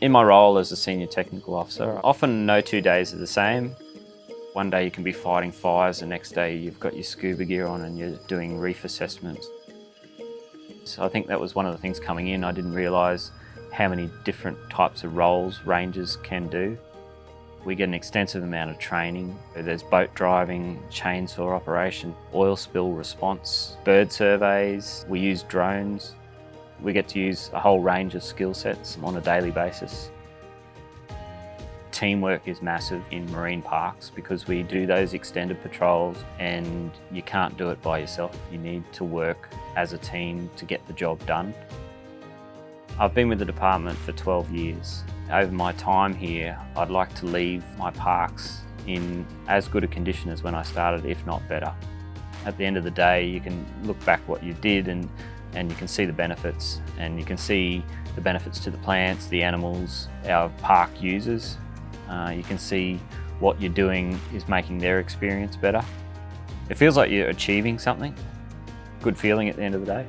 In my role as a senior technical officer, often no two days are the same. One day you can be fighting fires, the next day you've got your scuba gear on and you're doing reef assessments. So I think that was one of the things coming in. I didn't realise how many different types of roles rangers can do. We get an extensive amount of training. There's boat driving, chainsaw operation, oil spill response, bird surveys. We use drones. We get to use a whole range of skill sets on a daily basis. Teamwork is massive in marine parks because we do those extended patrols and you can't do it by yourself. You need to work as a team to get the job done. I've been with the department for 12 years. Over my time here, I'd like to leave my parks in as good a condition as when I started, if not better. At the end of the day, you can look back what you did and, and you can see the benefits and you can see the benefits to the plants, the animals, our park users. Uh, you can see what you're doing is making their experience better. It feels like you're achieving something. Good feeling at the end of the day.